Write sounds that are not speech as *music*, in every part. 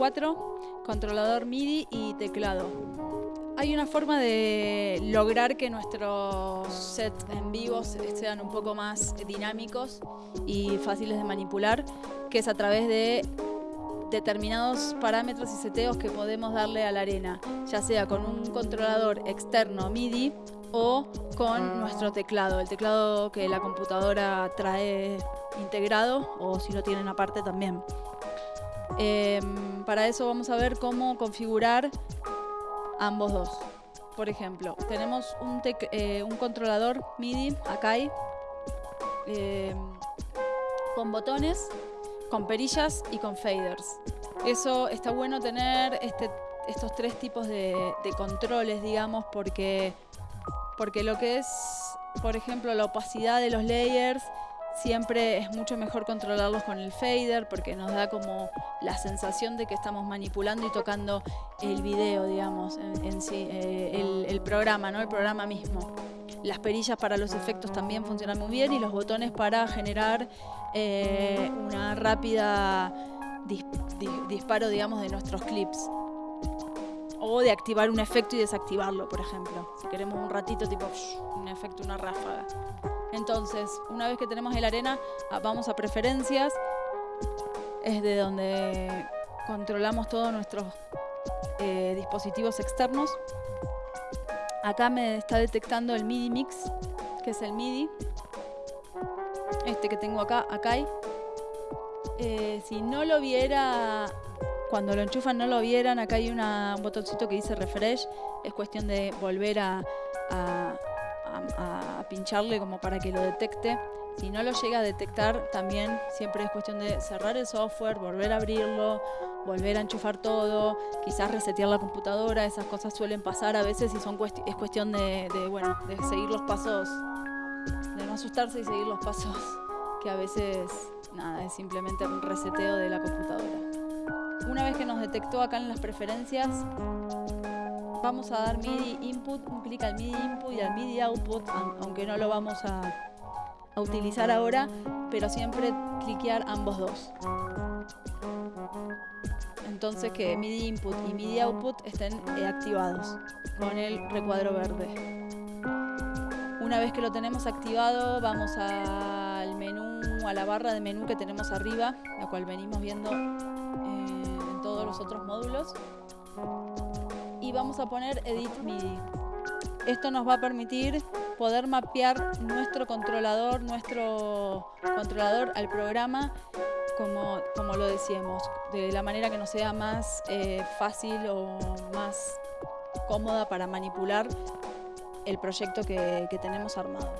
4, controlador MIDI y teclado. Hay una forma de lograr que nuestros sets en vivo sean un poco más dinámicos y fáciles de manipular, que es a través de determinados parámetros y seteos que podemos darle a la arena, ya sea con un controlador externo MIDI o con nuestro teclado, el teclado que la computadora trae integrado o si lo tienen aparte también. Em, para eso vamos a ver cómo configurar ambos dos. Por ejemplo, tenemos un, eh, controlador MIDI, Akai, em, con botones con perillas y con faders. Eso está bueno tener este, estos tres tipos de, controles, digamos, porque, porque lo que es, por ejemplo, la opacidad de los layers, siempre es mucho mejor controlarlos con el fader porque nos da como la sensación de que estamos manipulando y tocando el video, digamos, en, sí, eh, el, el, programa, ¿no? El programa mismo. Las perillas para los efectos también funcionan muy bien y los botones para generar eh, una rápida disparo, digamos, de nuestros clips. O de activar un efecto y desactivarlo, por ejemplo. Si queremos un ratito, tipo un efecto, una ráfaga. Entonces, una vez que tenemos el arena, ah, vamos a preferencias. Es de donde controlamos todos nuestros eh, dispositivos externos. Acá me está detectando el MIDI Mix, que es el MIDI. Este que tengo acá, acá hay. Eh, si no lo viera, cuando lo enchufan no lo vieran, acá hay un botoncito que dice refresh. Es cuestión de volver a pincharle como para que lo detecte. Si no lo llega a detectar, también siempre es cuestión de cerrar el software, volver a abrirlo, volver a enchufar todo, quizás resetear la computadora, esas cosas suelen pasar a veces y son es cuestión de, bueno, de seguir los pasos, de no asustarse y seguir los pasos, que a veces nada, es simplemente un reseteo de la computadora. Una vez que nos detectó acá en las preferencias, vamos a dar MIDI input, un clic al MIDI input y al MIDI output, aunque no lo vamos a, utilizar ahora, pero siempre cliquear ambos dos. Entonces que MIDI input y MIDI output estén eh, activados con el recuadro verde. Una vez que lo tenemos activado, vamos al menú, a la barra de menú que tenemos arriba, la cual venimos viendo eh, en todos los otros módulos. Y vamos a poner Edit MIDI. Esto nos va a permitir poder mapear nuestro controlador, nuestro controlador al programa, como, como lo decíamos, de la manera que nos sea más eh, fácil o más cómoda para manipular el proyecto que, que tenemos armado.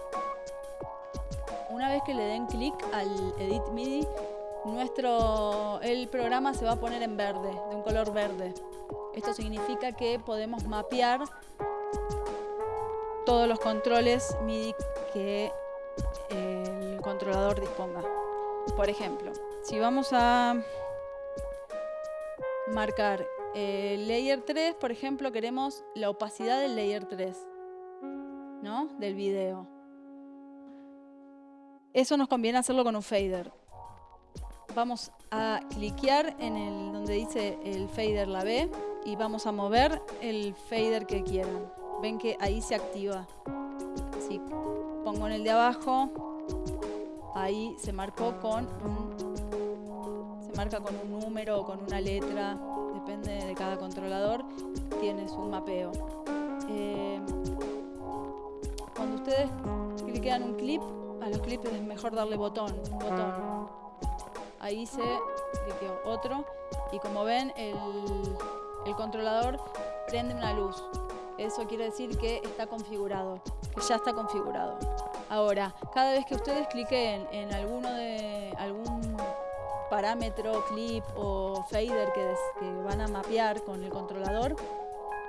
Una vez que le den clic al Edit MIDI, nuestro, el programa se va a poner en verde, de un color verde. Esto significa que podemos mapear todos los controles MIDI que el controlador disponga. Por ejemplo, si vamos a marcar el layer 3, por ejemplo, queremos la opacidad del layer 3, ¿no? Del video. Eso nos conviene hacerlo con un fader. Vamos a cliquear en el donde dice el fader la B y vamos a mover el fader que quieran ven que ahí se activa. Si pongo en el de abajo, ahí se marcó con un, se marca con un número o con una letra, depende de cada controlador, tiene su mapeo. Eh, cuando ustedes cliquean un clip, a los clips es mejor darle botón, botón. Ahí se otro y como ven el, el controlador prende una luz. Eso quiere decir que está configurado, que ya está configurado. Ahora, cada vez que ustedes cliquen en alguno de algún parámetro, clip o fader que, que van a mapear con el controlador,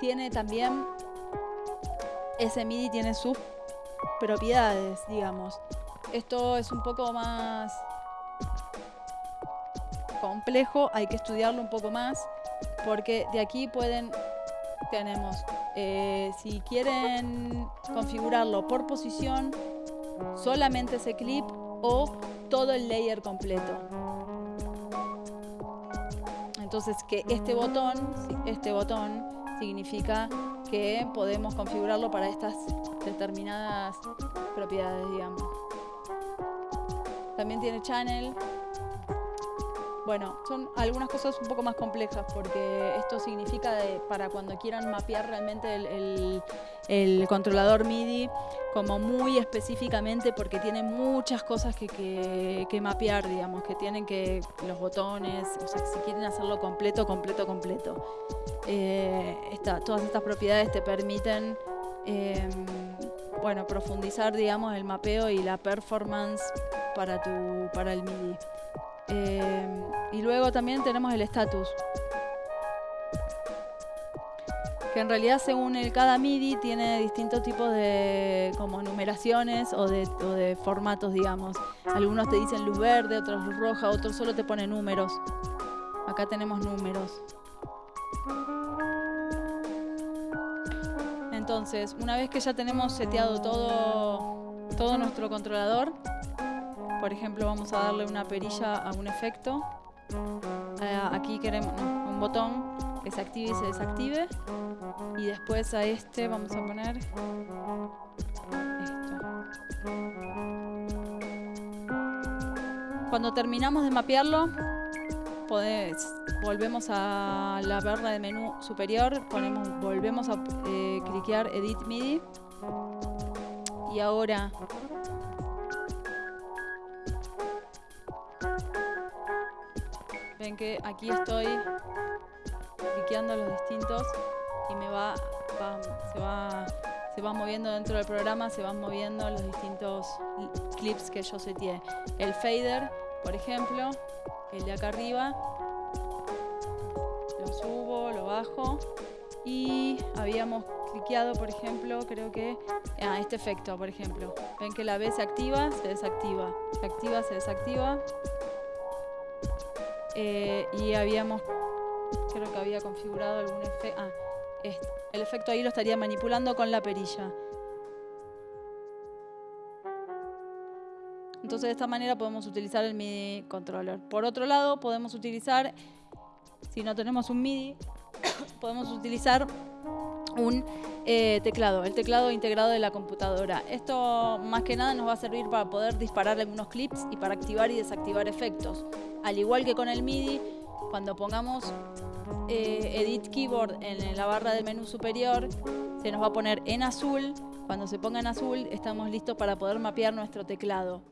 tiene también, ese MIDI tiene sus propiedades, digamos. Esto es un poco más complejo, hay que estudiarlo un poco más, porque de aquí pueden tenemos, eh, si quieren configurarlo por posición, solamente ese clip o todo el layer completo. Entonces que este botón, este botón significa que podemos configurarlo para estas determinadas propiedades, digamos. También tiene channel. Bueno, son algunas cosas un poco más complejas porque esto significa para cuando quieran mapear realmente el, controlador MIDI como muy específicamente porque tiene muchas cosas que, mapear, digamos, que tienen que los botones, o sea, si quieren hacerlo completo, completo, completo. Eh, todas estas propiedades te permiten em, bueno, profundizar, digamos, el mapeo y la performance para, tu, para el MIDI. Eh, y luego también tenemos el estatus. Que en realidad según el cada MIDI tiene distintos tipos de como numeraciones o de, o de formatos, digamos. Algunos te dicen luz verde, otros luz roja, otros solo te ponen números. Acá tenemos números. Entonces, una vez que ya tenemos seteado todo, todo nuestro controlador, por ejemplo, vamos a darle una perilla a un efecto. Eh, aquí queremos un botón que se active y se desactive. Y después a este vamos a poner esto. Cuando terminamos de mapearlo, volvemos a la barra de menú superior, ponemos, volvemos a eh, cliquear Edit MIDI. Y ahora Ven que aquí estoy cliqueando los distintos y me va, se va se va moviendo dentro del programa, se van moviendo los distintos clips que yo seteé. El fader, por ejemplo, el de acá arriba, lo subo, lo bajo y habíamos cliqueado, por ejemplo, creo que ah, este efecto, por ejemplo. Ven que la B se activa, se desactiva, se activa, se desactiva. Eh, y habíamos, creo que había configurado algún efecto. Ah. El efecto ahí lo estaría manipulando con la perilla. Entonces de esta manera podemos utilizar el MIDI controller. Por otro lado, podemos utilizar, si no tenemos un MIDI, *coughs* podemos utilizar un eh, teclado, el teclado integrado de la computadora. Esto más que nada nos va a servir para poder disparar algunos clips y para activar y desactivar efectos. Al igual que con el MIDI, cuando pongamos eh, Edit Keyboard en la barra de menú superior, se nos va a poner en azul. Cuando se ponga en azul, estamos listos para poder mapear nuestro teclado.